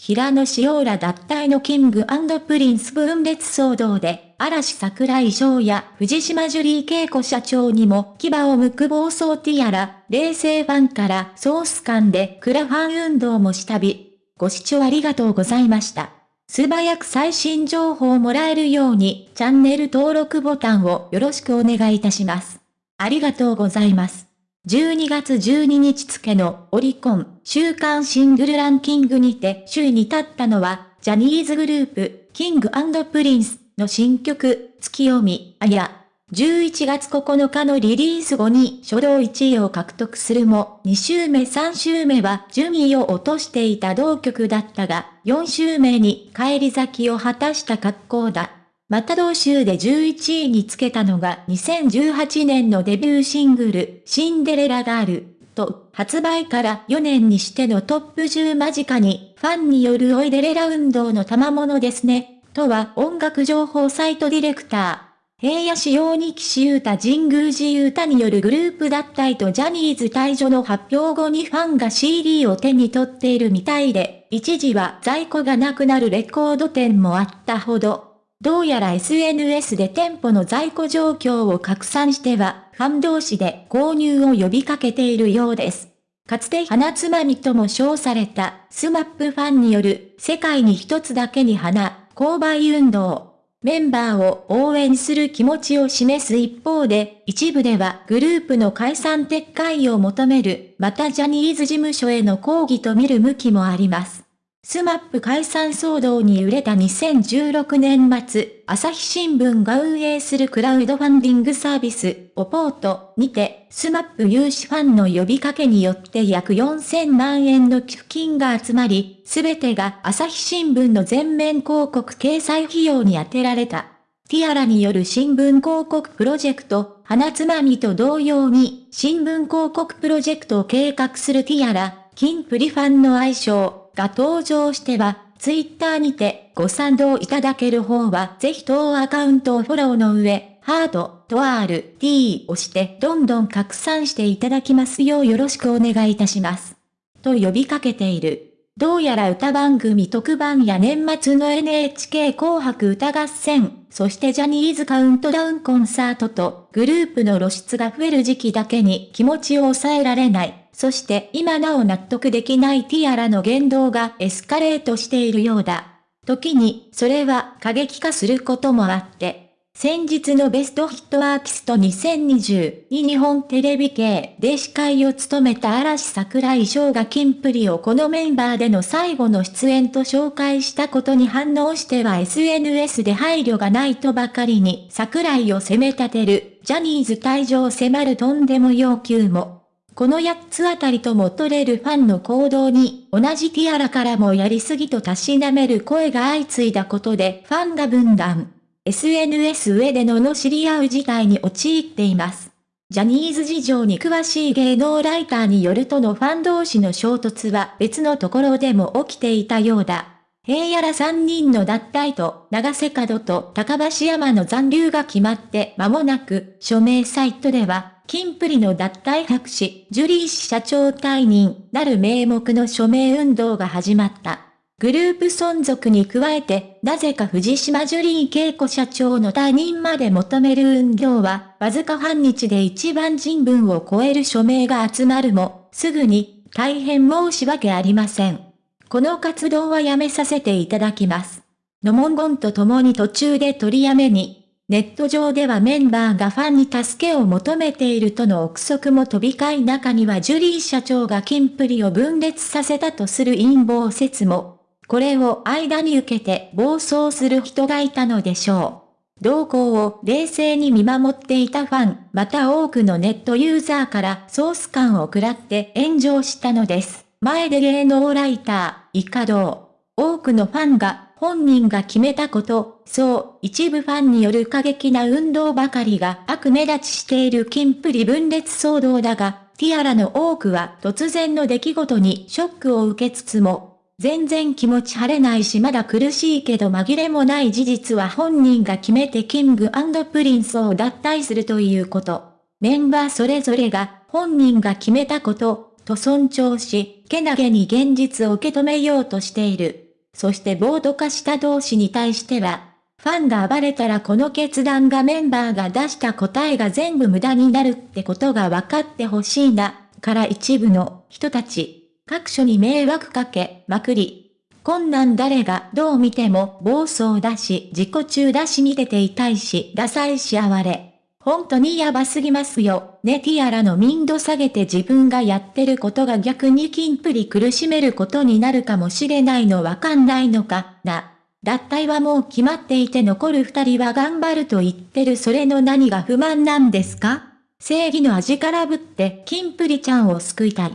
平野紫耀ら脱退の King & Prince 分裂騒動で、嵐櫻井翔や藤島ジュリー恵子社長にも牙を剥く暴走ティアラ、冷静ファンから総スカンでクラファン運動も下火。ご視聴ありがとうございました。素早く最新情報をもらえるようにチャンネル登録ボタンをよろしくお願いいたします。ありがとうございます。12月12日付のオリコン週間シングルランキングにて首位に立ったのは、ジャニーズグループ、キングプリンスの新曲、月読み、あや。11月9日のリリース後に初動1位を獲得するも、2週目3週目は順位を落としていた同曲だったが、4週目に帰り咲きを果たした格好だ。また同州で11位につけたのが2018年のデビューシングル、シンデレラガール、と、発売から4年にしてのトップ10間近に、ファンによるおいでレラ運動の賜物ですね、とは音楽情報サイトディレクター。平野仕様に岸優太神宮寺優太によるグループ脱退とジャニーズ退場の発表後にファンが CD を手に取っているみたいで、一時は在庫がなくなるレコード店もあったほど。どうやら SNS で店舗の在庫状況を拡散しては、ファン同士で購入を呼びかけているようです。かつて花つまみとも称されたスマップファンによる世界に一つだけに花、購買運動。メンバーを応援する気持ちを示す一方で、一部ではグループの解散撤回を求める、またジャニーズ事務所への抗議と見る向きもあります。SMAP 解散騒動に揺れた2016年末、朝日新聞が運営するクラウドファンディングサービス、 A-port にて、 SMAP 有志ファンの呼びかけによって約4000万円の寄付金が集まり、すべてが朝日新聞の全面広告掲載費用に充てられた。ティアラによる新聞広告プロジェクト、花摘みと同様に、新聞広告プロジェクトを計画するティアラ、金プリファンの愛称、が登場しては、ツイッターにてご賛同いただける方はぜひ当アカウントをフォローの上、ハート、と R、T をしてどんどん拡散していただきますようよろしくお願いいたします。と呼びかけている。どうやら歌番組特番や年末の NHK 紅白歌合戦、そしてジャニーズカウントダウンコンサートとグループの露出が増える時期だけに気持ちを抑えられない。そして今なお納得できないティアラの言動がエスカレートしているようだ。時に、それは過激化することもあって、先日のベストヒットアーティスト2020に日本テレビ系で司会を務めた嵐桜井翔がキンプリをこのメンバーでの最後の出演と紹介したことに反応しては SNS で配慮がないとばかりに桜井を責め立てるジャニーズ退場を迫るとんでも要求も。この8つあたりとも取れるファンの行動に、同じティアラからもやりすぎとたしなめる声が相次いだことでファンが分断。SNS 上での罵り合う事態に陥っています。ジャニーズ事情に詳しい芸能ライターによるとのファン同士の衝突は別のところでも起きていたようだ。平野ら3人の脱退と長瀬角と高橋山の残留が決まって間もなく署名サイトではキンプリの脱退白紙、ジュリー氏社長退任なる名目の署名運動が始まった。グループ存続に加えて、なぜか藤島ジュリー恵子社長の退任まで求める運動は、わずか半日で一番人文を超える署名が集まるも、すぐに、大変申し訳ありません。この活動はやめさせていただきます。の文言と共に途中で取りやめに、ネット上ではメンバーがファンに助けを求めているとの憶測も飛び交い中にはジュリー社長がキンプリを分裂させたとする陰謀説も。これを間に受けて暴走する人がいたのでしょう。動向を冷静に見守っていたファン、また多くのネットユーザーからソース感を食らって炎上したのです。前で芸能ライター、イカド多くのファンが本人が決めたこと、そう、一部ファンによる過激な運動ばかりが悪目立ちしているキンプリ分裂騒動だが、ティアラの多くは突然の出来事にショックを受けつつも、全然気持ち晴れないしまだ苦しいけど紛れもない事実は本人が決めて King & Prince を脱退するということ。メンバーそれぞれが本人が決めたこと、と尊重し、けなげに現実を受け止めようとしている。そして暴徒化した同士に対しては、ファンが暴れたらこの決断がメンバーが出した答えが全部無駄になるってことが分かってほしいな、から一部の人たち、各所に迷惑かけまくり。こんなん誰がどう見ても暴走だし自己中だし見てて痛いしダサいし哀れ。本当にやばすぎますよ。ねティアラの民度下げて自分がやってることが逆にキンプリ苦しめることになるかもしれないのわかんないのかな。脱退はもう決まっていて残る二人は頑張ると言ってるそれの何が不満なんですか？正義の味からぶってキンプリちゃんを救いたい。っ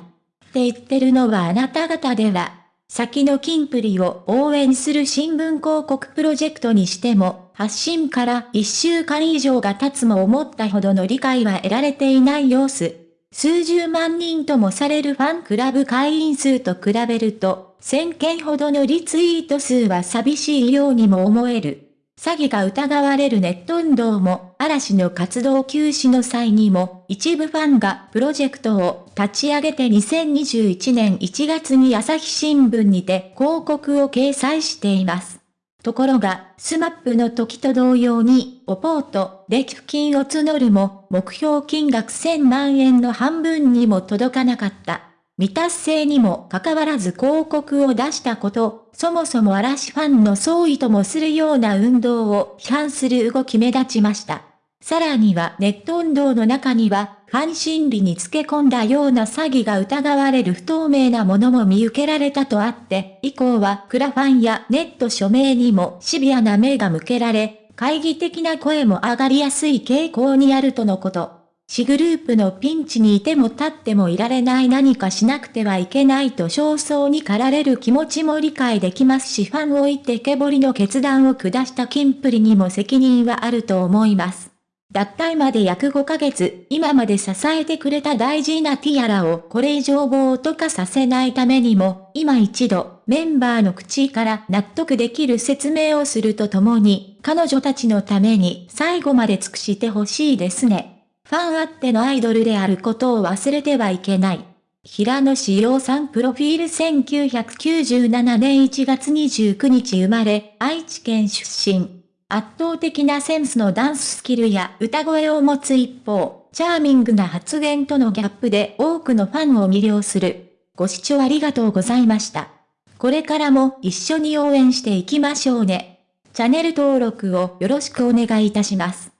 て言ってるのはあなた方では、先のキンプリを応援する新聞広告プロジェクトにしても、発信から一週間以上が経つも思ったほどの理解は得られていない様子。数十万人ともされるファンクラブ会員数と比べると、1000件ほどのリツイート数は寂しいようにも思える。詐欺が疑われるネット運動も、嵐の活動休止の際にも、一部ファンがプロジェクトを立ち上げて2021年1月に朝日新聞にて広告を掲載しています。ところが、 SMAP の時と同様に、 A-port で寄付金を募るも、目標金額1000万円の半分にも届かなかった。未達成にもかかわらず広告を出したこと、そもそも嵐ファンの総意ともするような運動を批判する動き目立ちました。さらにはネット運動の中には、ファン心理につけ込んだような詐欺が疑われる不透明なものも見受けられたとあって、以降はクラファンやネット署名にもシビアな目が向けられ、懐疑的な声も上がりやすい傾向にあるとのこと。市グループのピンチにいても立ってもいられない何かしなくてはいけないと焦燥に駆られる気持ちも理解できますしファンを置いてけぼりの決断を下したキンプリにも責任はあると思います。脱退まで約5ヶ月、今まで支えてくれた大事なティアラをこれ以上暴徒化させないためにも、今一度、メンバーの口から納得できる説明をするとともに、彼女たちのために最後まで尽くしてほしいですね。ファンあってのアイドルであることを忘れてはいけない。平野志陽さんプロフィール1997年1月29日生まれ、愛知県出身。圧倒的なセンスのダンススキルや歌声を持つ一方、チャーミングな発言とのギャップで多くのファンを魅了する。ご視聴ありがとうございました。これからも一緒に応援していきましょうね。チャンネル登録をよろしくお願いいたします。